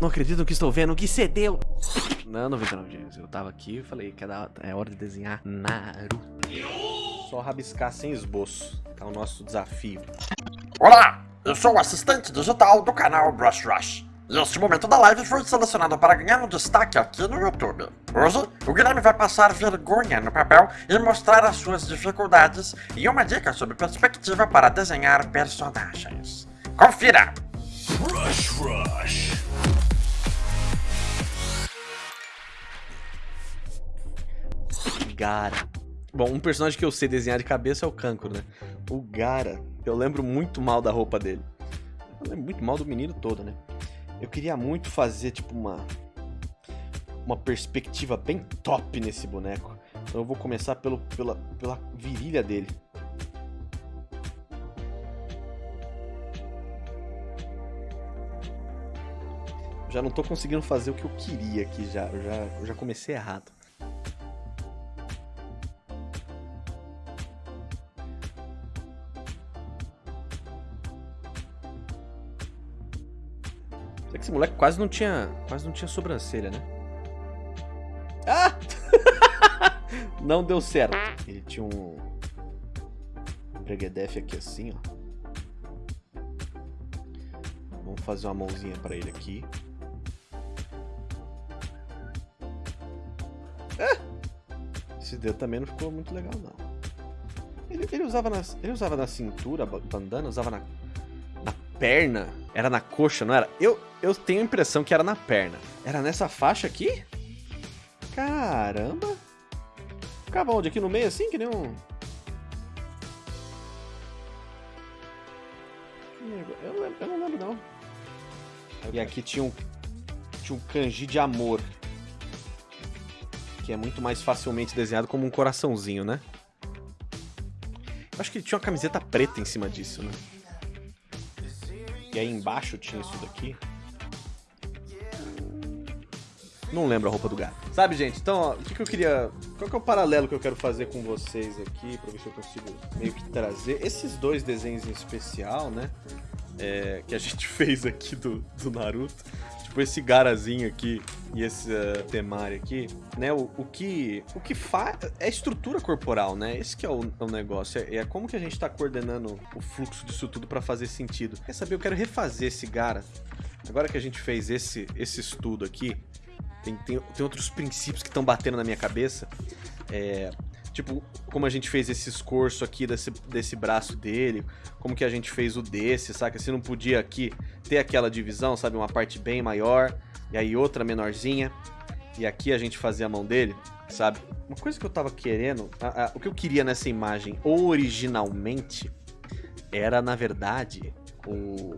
Não acredito no que estou vendo, que cedeu. Não, 99 dias. Eu tava aqui e falei que é hora de desenhar Naruto. Só rabiscar sem esboço. Tá o nosso desafio. Olá, eu sou o assistente digital do canal Brush Rush. E este momento da live foi selecionado para ganhar um destaque aqui no YouTube. Hoje, o Guilherme vai passar vergonha no papel e mostrar as suas dificuldades e uma dica sobre perspectiva para desenhar personagens. Confira! Brush Rush Gara. Bom, um personagem que eu sei desenhar de cabeça é o Cancro, né? O Gara, eu lembro muito mal da roupa dele. Eu lembro muito mal do menino todo, né? Eu queria muito fazer, tipo, uma... Uma perspectiva bem top nesse boneco. Então eu vou começar pelo, pela, pela virilha dele. Já não tô conseguindo fazer o que eu queria aqui já. Eu já, eu já comecei errado. Moleque quase não tinha, quase não tinha sobrancelha, né? Ah! não deu certo. Ele tinha um, um breguedef aqui assim, ó. Vamos fazer uma mãozinha pra ele aqui. Ah! Esse dedo também não ficou muito legal, não. Ele, ele, usava, na, ele usava na cintura, bandana, usava na, na perna. Era na coxa, não era? Eu, eu tenho a impressão que era na perna. Era nessa faixa aqui? Caramba! Ficava onde? Aqui no meio assim? Que nem um... Eu não lembro, eu não, lembro, não. E aqui tinha um, tinha um kanji de amor. Que é muito mais facilmente desenhado como um coraçãozinho, né? Acho que tinha uma camiseta preta em cima disso, né? E aí embaixo tinha isso daqui. Não lembro a roupa do gato. Sabe, gente? Então, ó, o que, que eu queria... Qual que é o paralelo que eu quero fazer com vocês aqui, pra ver se eu consigo meio que trazer esses dois desenhos em especial, né? É, que a gente fez aqui do, do Naruto. Tipo, esse Garazinho aqui e esse uh, Temari aqui, né? O, o que, o que faz é estrutura corporal, né? Esse que é o, é o negócio. É, é, como que a gente tá coordenando o fluxo disso tudo pra fazer sentido. Quer saber? Eu quero refazer esse Gara. Agora que a gente fez esse, esse estudo aqui, tem, tem, tem outros princípios que estão batendo na minha cabeça. É, tipo, como a gente fez esse escorço aqui desse, desse braço dele, como que a gente fez o desse, saca? Se não podia aqui ter aquela divisão, sabe? Uma parte bem maior e aí outra menorzinha. E aqui a gente fazia a mão dele, sabe? Uma coisa que eu tava querendo, a, a, o que eu queria nessa imagem originalmente era, na verdade, o,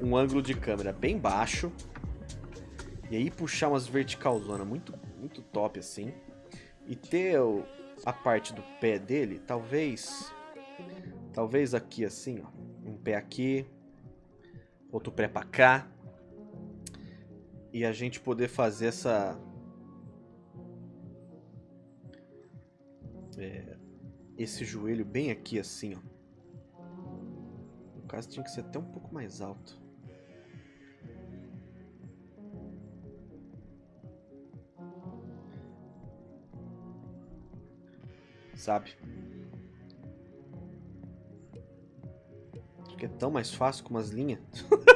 um ângulo de câmera bem baixo, e aí puxar umas verticalzona muito, muito top assim. E ter a parte do pé dele, talvez... Talvez aqui assim, ó. Um pé aqui. Outro pé pra cá. E a gente poder fazer essa... É, esse joelho bem aqui assim, ó. No caso tinha que ser até um pouco mais alto. Sabe? Acho que é tão mais fácil com umas linhas.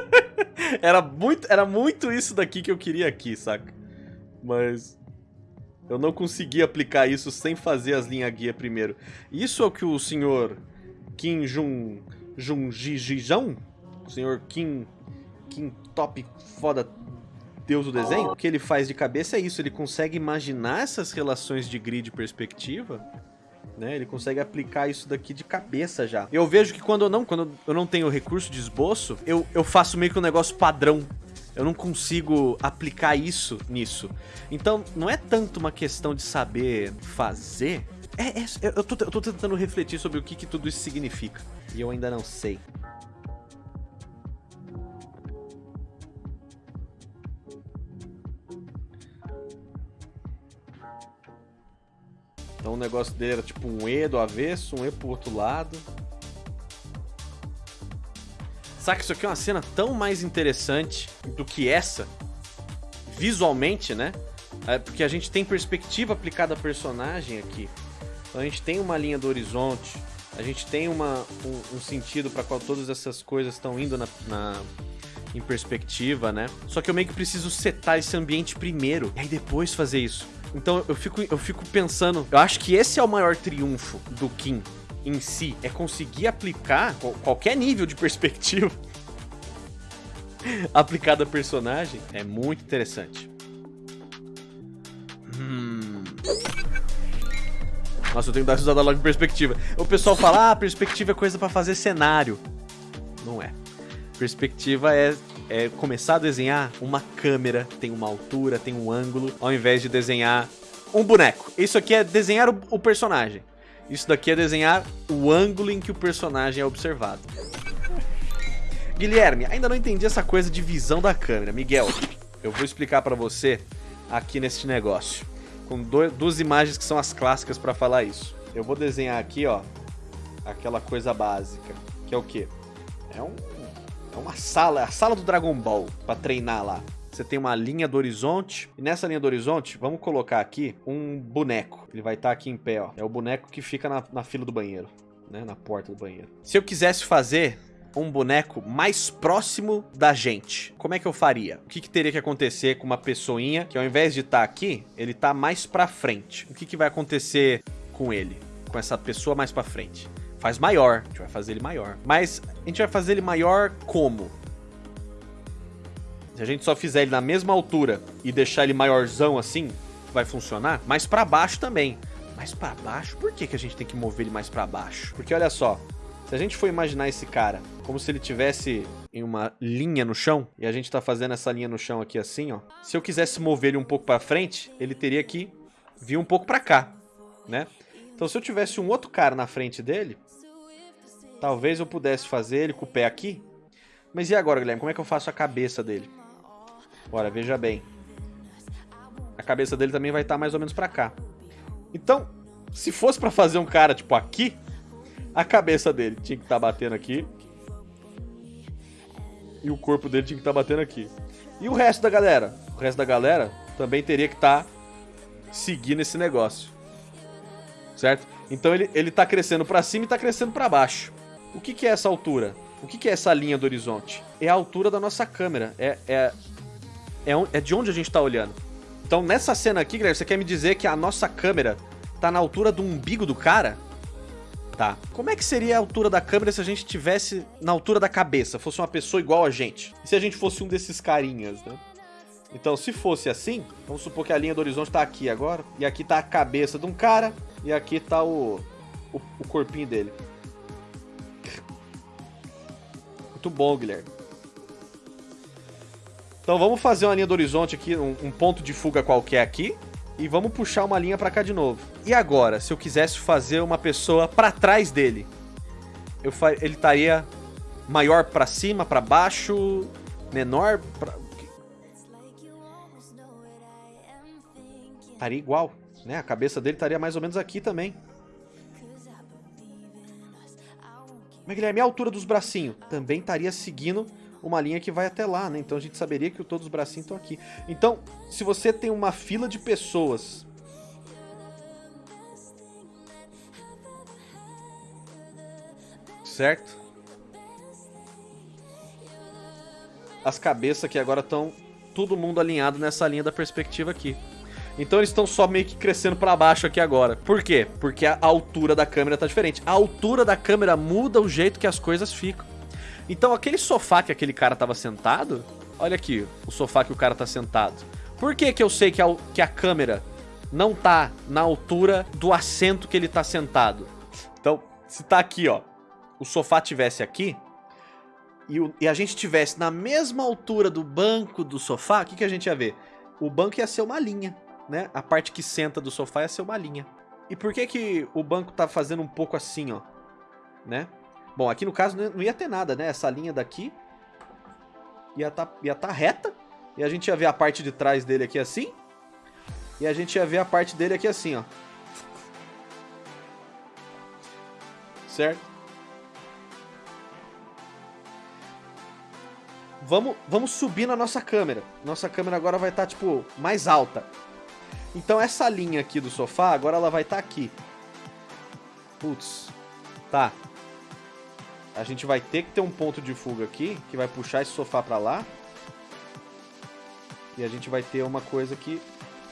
era, muito, era muito isso daqui que eu queria aqui, saca? Mas eu não consegui aplicar isso sem fazer as linhas guia primeiro. Isso é o que o senhor Kim Jun Jun o senhor Kim Kim Top foda Deus do desenho, o que ele faz de cabeça é isso, ele consegue imaginar essas relações de grid perspectiva né? Ele consegue aplicar isso daqui de cabeça já. Eu vejo que quando eu não, quando eu não tenho recurso de esboço, eu, eu faço meio que um negócio padrão. Eu não consigo aplicar isso nisso. Então, não é tanto uma questão de saber fazer. É, é eu, tô, eu tô tentando refletir sobre o que, que tudo isso significa. E eu ainda não sei. Então o negócio dele era tipo um E do avesso, um E pro outro lado. Saca, isso aqui é uma cena tão mais interessante do que essa, visualmente, né? É porque a gente tem perspectiva aplicada a personagem aqui. Então a gente tem uma linha do horizonte, a gente tem uma, um, um sentido para qual todas essas coisas estão indo na, na, em perspectiva, né? Só que eu meio que preciso setar esse ambiente primeiro, e aí depois fazer isso. Então eu fico, eu fico pensando, eu acho que esse é o maior triunfo do Kim em si, é conseguir aplicar qualquer nível de perspectiva aplicado a personagem, é muito interessante. Hum... Nossa, eu tenho que dar risada logo em perspectiva. O pessoal fala, ah, perspectiva é coisa pra fazer cenário. Não é. Perspectiva é, é começar a desenhar uma câmera, tem uma altura, tem um ângulo, ao invés de desenhar um boneco. Isso aqui é desenhar o, personagem. Isso daqui é desenhar o ângulo em que o personagem é observado. Guilherme, ainda não entendi essa coisa de visão da câmera. Miguel, eu vou explicar pra você aqui neste negócio com duas imagens que são as clássicas para falar isso. Eu vou desenhar aqui, ó, aquela coisa básica, que é o quê? É, um, é uma sala, a sala do Dragon Ball, para treinar lá. Você tem uma linha do horizonte, e nessa linha do horizonte, vamos colocar aqui um boneco. Ele vai estar tá aqui em pé, ó. É o boneco que fica na, na fila do banheiro, né, na porta do banheiro. Se eu quisesse fazer um boneco mais próximo da gente. Como é que eu faria? O que, que teria que acontecer com uma pessoinha que ao invés de estar tá aqui, ele tá mais pra frente? O que, que vai acontecer com ele? Com essa pessoa mais pra frente? Faz maior, a gente vai fazer ele maior. Mas a gente vai fazer ele maior como? Se a gente só fizer ele na mesma altura e deixar ele maiorzão assim, vai funcionar? Mas pra baixo também. Mais pra baixo? Por que, que a gente tem que mover ele mais pra baixo? Porque olha só, se a gente for imaginar esse cara como se ele tivesse em uma linha no chão, e a gente tá fazendo essa linha no chão aqui assim, ó. Se eu quisesse mover ele um pouco para frente, ele teria que vir um pouco para cá, né? Então se eu tivesse um outro cara na frente dele, talvez eu pudesse fazer ele com o pé aqui. Mas e agora, Guilherme, como é que eu faço a cabeça dele? Bora, veja bem. A cabeça dele também vai estar tá mais ou menos para cá. Então, se fosse para fazer um cara tipo aqui, a cabeça dele tinha que estar tá batendo aqui. E o corpo dele tinha que estar tá batendo aqui. E o resto da galera? O resto da galera também teria que estar tá seguindo esse negócio. Certo? Então ele, ele tá crescendo para cima e tá crescendo para baixo. O que, que é essa altura? O que, que é essa linha do horizonte? É a altura da nossa câmera. É, é, é, é de onde a gente tá olhando. Então nessa cena aqui, Guilherme, você quer me dizer que a nossa câmera tá na altura do umbigo do cara? Tá. Como é que seria a altura da câmera se a gente tivesse na altura da cabeça, fosse uma pessoa igual a gente? E se a gente fosse um desses carinhas, né? Então, se fosse assim, vamos supor que a linha do horizonte tá aqui agora, e aqui tá a cabeça de um cara, e aqui tá o, o, o corpinho dele. Muito bom, Guilherme. Então vamos fazer uma linha do horizonte aqui, um, um ponto de fuga qualquer aqui, e vamos puxar uma linha pra cá de novo. E agora, se eu quisesse fazer uma pessoa pra trás dele? Eu. Ele estaria maior pra cima, pra baixo, menor pra... Estaria igual, né? A cabeça dele estaria mais ou menos aqui também. Mas Guilherme, a altura dos bracinhos? Também estaria seguindo uma linha que vai até lá, né? Então a gente saberia que todos os bracinhos estão aqui. Então, se você tem uma fila de pessoas... Certo? As cabeças aqui agora estão todo mundo alinhado nessa linha da perspectiva aqui. Então eles estão só meio que crescendo para baixo aqui agora. Por quê? Porque a altura da câmera tá diferente. A altura da câmera muda o jeito que as coisas ficam. Então aquele sofá que aquele cara tava sentado, olha aqui, o sofá que o cara tá sentado. Por que que eu sei que a, que a câmera não tá na altura do assento que ele tá sentado? Então, se tá aqui, ó, o sofá tivesse aqui, e, o, e a gente tivesse na mesma altura do banco do sofá, o que, que a gente ia ver? O banco ia ser uma linha, né? A parte que senta do sofá ia ser uma linha. E por que que o banco tá fazendo um pouco assim, ó? Né? Bom, aqui no caso não ia ter nada, né? Essa linha daqui ia tá, ia tá reta. E a gente ia ver a parte de trás dele aqui assim. E a gente ia ver a parte dele aqui assim, ó. Certo? vamos, vamos subir na nossa câmera. Nossa câmera agora vai estar, tá, tipo, mais alta. Então essa linha aqui do sofá, agora ela vai estar tá aqui. Putz. Tá. A gente vai ter que ter um ponto de fuga aqui, que vai puxar esse sofá pra lá. E a gente vai ter uma coisa que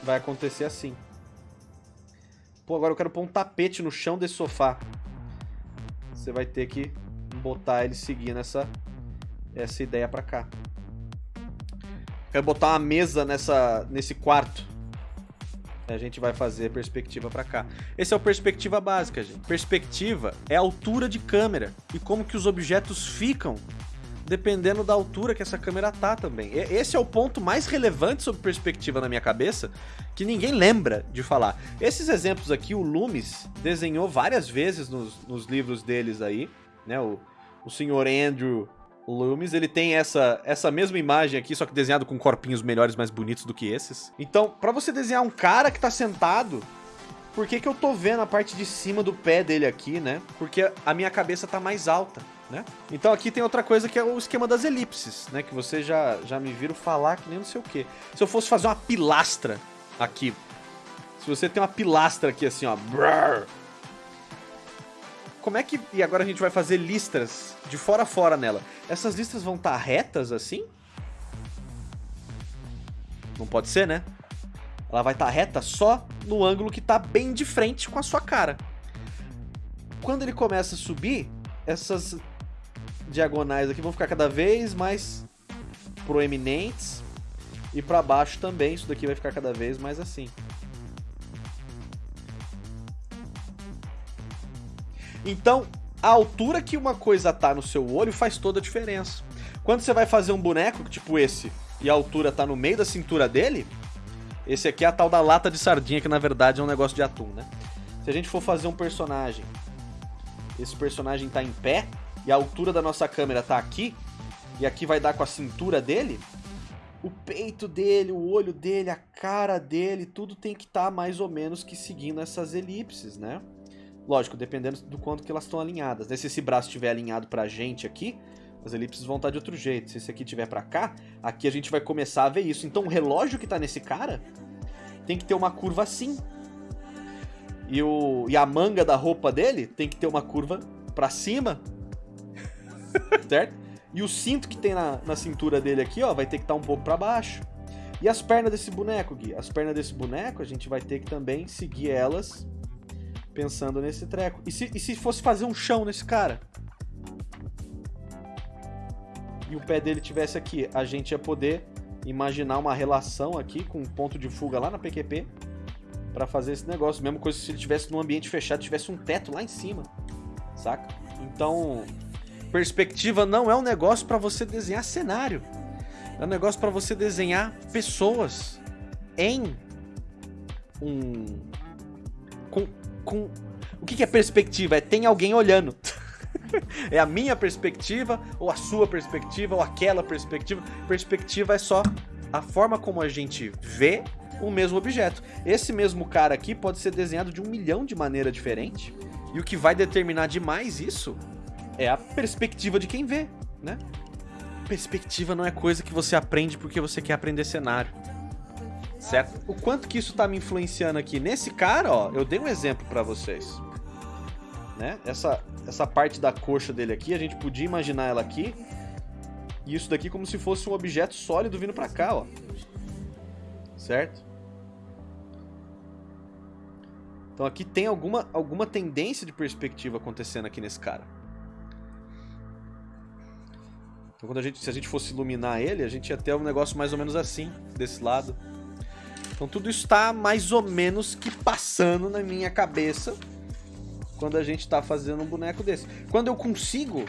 vai acontecer assim. Pô, agora eu quero pôr um tapete no chão desse sofá. Você vai ter que botar ele seguindo essa, essa ideia pra cá. Quero botar uma mesa nessa, nesse quarto. A gente vai fazer perspectiva pra cá. Esse é o perspectiva básica, gente. Perspectiva é a altura de câmera e como que os objetos ficam dependendo da altura que essa câmera tá também. Esse é o ponto mais relevante sobre perspectiva na minha cabeça, que ninguém lembra de falar. Esses exemplos aqui, o Loomis desenhou várias vezes nos, nos livros deles aí, né? O, o senhor Andrew Loomis, ele tem essa, essa mesma imagem aqui, só que desenhado com corpinhos melhores, mais bonitos do que esses. Então, pra você desenhar um cara que tá sentado, por que que eu tô vendo a parte de cima do pé dele aqui, né? Porque a minha cabeça tá mais alta né? Então aqui tem outra coisa que é o esquema das elipses, né? Que vocês já, já me viram falar que nem não sei o que. Se eu fosse fazer uma pilastra aqui, se você tem uma pilastra aqui assim, ó, brrr, como é que... E agora a gente vai fazer listras de fora a fora nela. Essas listras vão estar tá retas assim? Não pode ser, né? Ela vai estar tá reta só no ângulo que está bem de frente com a sua cara. Quando ele começa a subir, essas diagonais aqui vão ficar cada vez mais proeminentes. E para baixo também, isso daqui vai ficar cada vez mais assim. Então, a altura que uma coisa tá no seu olho faz toda a diferença. Quando você vai fazer um boneco tipo esse, e a altura tá no meio da cintura dele, esse aqui é a tal da lata de sardinha, que na verdade é um negócio de atum, né? Se a gente for fazer um personagem, esse personagem tá em pé, e a altura da nossa câmera tá aqui, e aqui vai dar com a cintura dele, o peito dele, o olho dele, a cara dele, tudo tem que estar tá mais ou menos que seguindo essas elipses, né? Lógico, dependendo do quanto que elas estão alinhadas. Né? Se esse braço estiver alinhado pra gente aqui, as elipses vão estar tá de outro jeito. Se esse aqui estiver pra cá, aqui a gente vai começar a ver isso. Então o relógio que tá nesse cara tem que ter uma curva assim. E, o, e a manga da roupa dele tem que ter uma curva pra cima certo? E o cinto que tem na, na cintura dele aqui, ó, vai ter que estar tá um pouco para baixo. E as pernas desse boneco, Gui? As pernas desse boneco, a gente vai ter que também seguir elas pensando nesse treco. E se, e se fosse fazer um chão nesse cara? E o pé dele tivesse aqui, a gente ia poder imaginar uma relação aqui com um ponto de fuga lá na PQP para fazer esse negócio. Mesma coisa se ele tivesse num ambiente fechado, tivesse um teto lá em cima, saca? Então, Perspectiva não é um negócio para você desenhar cenário. É um negócio para você desenhar pessoas em um com, o que, que é perspectiva? É tem alguém olhando. é a minha perspectiva, ou a sua perspectiva, ou aquela perspectiva. Perspectiva é só a forma como a gente vê o mesmo objeto. Esse mesmo cara aqui pode ser desenhado de um milhão de maneiras diferentes. E o que vai determinar demais isso é a perspectiva de quem vê, né? Perspectiva não é coisa que você aprende porque você quer aprender cenário. Certo? O quanto que isso tá me influenciando aqui? Nesse cara, ó, eu dei um exemplo para vocês. Né? Essa, essa parte da coxa dele aqui, a gente podia imaginar ela aqui. E isso daqui como se fosse um objeto sólido vindo pra cá, ó. Certo? Então aqui tem alguma, alguma tendência de perspectiva acontecendo aqui nesse cara. Então quando a gente, se a gente fosse iluminar ele, a gente ia ter um negócio mais ou menos assim, desse lado. Então tudo isso está mais ou menos que passando na minha cabeça quando a gente está fazendo um boneco desse. Quando eu consigo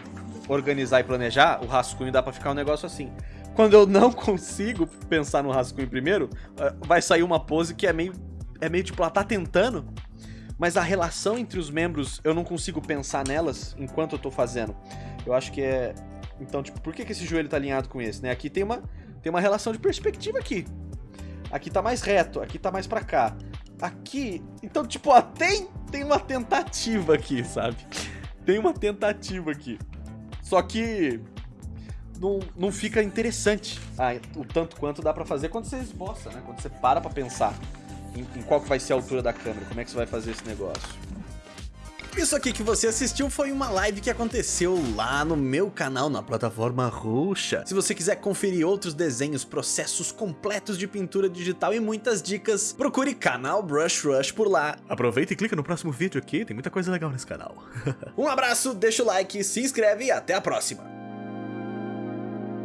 organizar e planejar, o rascunho dá para ficar um negócio assim. Quando eu não consigo pensar no rascunho primeiro, eh, vai sair uma pose que é meio, é meio tipo, ela tá tentando, mas a relação entre os membros, eu não consigo pensar nelas enquanto eu tô fazendo. Eu acho que é, então, tipo, por que, que esse joelho tá alinhado com esse, né? Aqui tem uma, tem uma relação de perspectiva aqui. Aqui tá mais reto, aqui tá mais pra cá. Aqui, então, tipo, tem, tem uma tentativa aqui, sabe? Tem uma tentativa aqui. Só que... não, não fica interessante ah, o tanto quanto dá pra fazer quando você esboça, né? Quando você para pra pensar em, em qual que vai ser a altura da câmera, como é que você vai fazer esse negócio. Isso aqui que você assistiu foi uma live que aconteceu lá no meu canal na plataforma roxa. Se você quiser conferir outros desenhos, processos completos de pintura digital e muitas dicas, procure canal Brush Rush por lá. Aproveita e clica no próximo vídeo aqui, tem muita coisa legal nesse canal. um abraço, deixa o like, se inscreve e até a próxima.